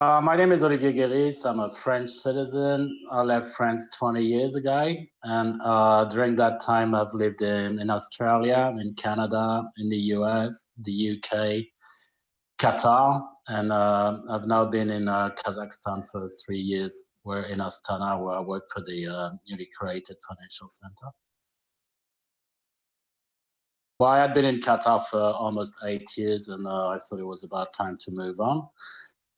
Uh, my name is Olivier Guéris. I'm a French citizen. I left France 20 years ago. And uh, during that time, I've lived in, in Australia, in Canada, in the US, the UK, Qatar. And uh, I've now been in uh, Kazakhstan for three years. We're in Astana, where I work for the uh, newly created financial center. Well, I had been in Qatar for almost eight years, and uh, I thought it was about time to move on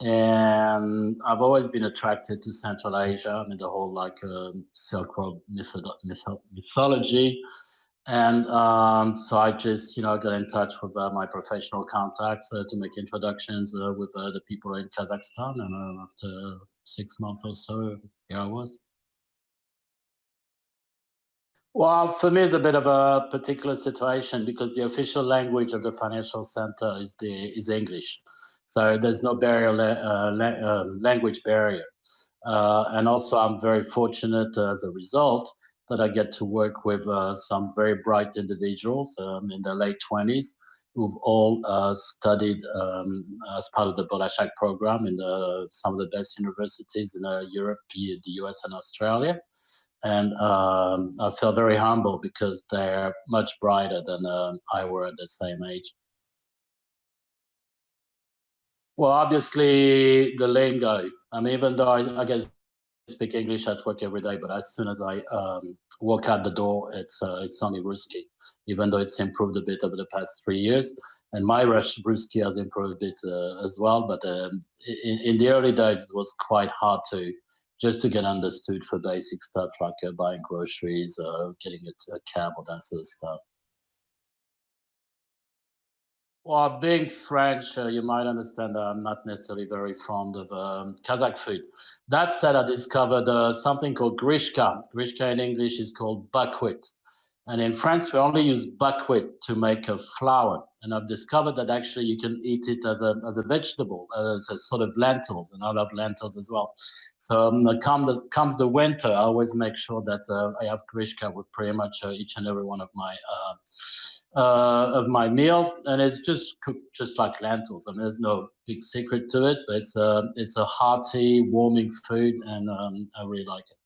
and I've always been attracted to Central Asia. I mean, the whole like um, Silk Road mytholo mytho mythology, and um, so I just you know got in touch with uh, my professional contacts uh, to make introductions uh, with uh, the people in Kazakhstan, and uh, after six months or so, here I was. Well, for me, it's a bit of a particular situation because the official language of the financial center is the is English. So there's no barrier, uh, uh, language barrier. Uh, and also I'm very fortunate as a result that I get to work with some very bright individuals um, in their late 20s who've all uh, studied um, as part of the Bolashak program in the, some of the best universities in uh, Europe, the US, and Australia. And um, I feel very humble because they're much brighter than uh, I were at the same age. Well, obviously the lingo. I mean, even though I, I guess speak English at work every day, but as soon as I um, walk out the door, it's uh, it's only Ruski, even though it's improved a bit over the past three years. And my Rush Ruski has improved a bit uh, as well, but um, in, in, the early days, it was quite hard to just to get understood for basic stuff like uh, buying groceries, uh, getting a, a cab, or that sort of stuff. Well, being French, uh, you might understand that I'm not necessarily very fond of um, Kazakh food. That said, I discovered uh, something called grishka. Grishka in English is called buckwheat. And in France, we only use buckwheat to make a flour. And I've discovered that actually you can eat it as a, as a vegetable, as a sort of lentils, and I love lentils as well. So um, come the, comes the winter, I always make sure that uh, I have grishka with pretty much uh, each and every one of my uh, uh, of my meals, and it's just cooked just like lentils. I mean, there's no big secret to it, but it's a it's a hearty, warming food, and um, I really like it.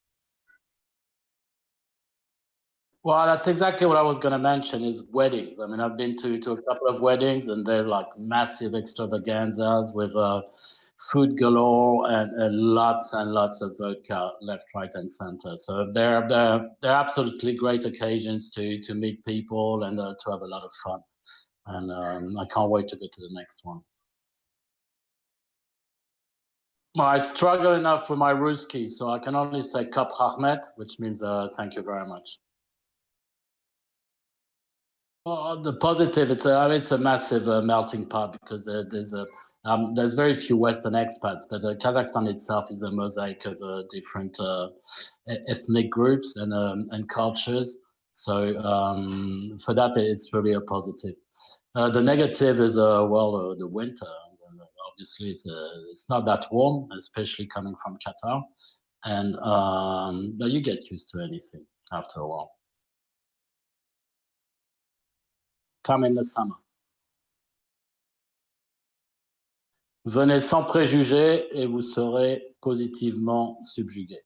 Well, that's exactly what I was going to mention is weddings. I mean, I've been to, to a couple of weddings and they're like massive extravaganzas with uh, food galore and, and, lots and lots of vodka left, right, and center. So they're they're they're absolutely great occasions to to meet people and uh, to have a lot of fun. And um, I can't wait to go to the next one. I struggle enough with my Ruski, so I can only say Kap Rahmet, which means uh, thank you very much. Well, the positive, it's a, it's a massive uh, melting pot because uh, there's a um, there's very few Western expats, but uh, Kazakhstan itself is a mosaic of uh, different uh, ethnic groups and um, and cultures. So um, for that, it's really a positive. Uh, the negative is uh, well uh, the winter. Obviously, it's it's not that warm, especially coming from Qatar, and um, but you get used to anything after a while. Come in the summer. Venez sans préjugés et vous serez positivement subjugué.